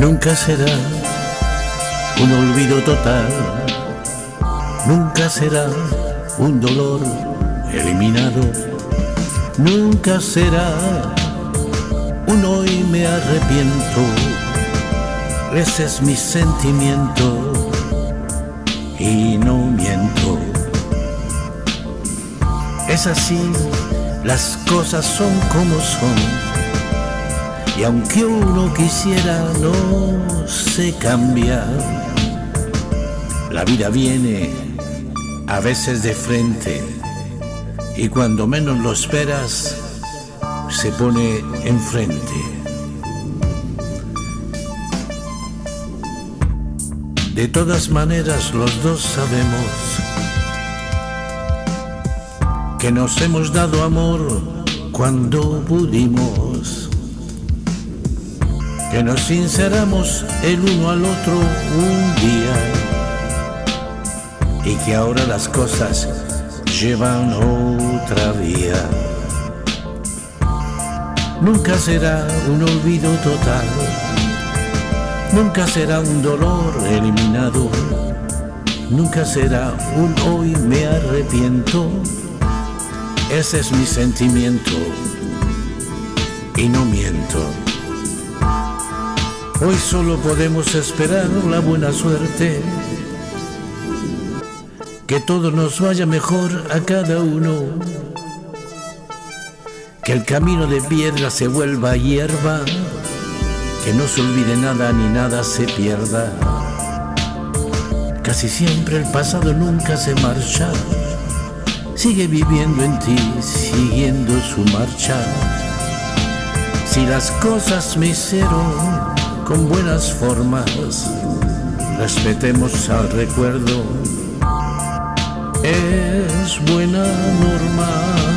Nunca será un olvido total, nunca será un dolor eliminado, nunca será un hoy me arrepiento, ese es mi sentimiento y no miento. Es así, las cosas son como son y aunque uno quisiera no se cambia. La vida viene a veces de frente y cuando menos lo esperas se pone enfrente. De todas maneras los dos sabemos que nos hemos dado amor cuando pudimos que nos sinceramos el uno al otro un día y que ahora las cosas llevan otra vía. Nunca será un olvido total, nunca será un dolor eliminado, nunca será un hoy me arrepiento. Ese es mi sentimiento y no miento. Hoy solo podemos esperar la buena suerte. Que todo nos vaya mejor a cada uno. Que el camino de piedra se vuelva hierba. Que no se olvide nada ni nada se pierda. Casi siempre el pasado nunca se marcha. Sigue viviendo en ti, siguiendo su marcha. Si las cosas me hicieron con buenas formas, respetemos al recuerdo, es buena norma.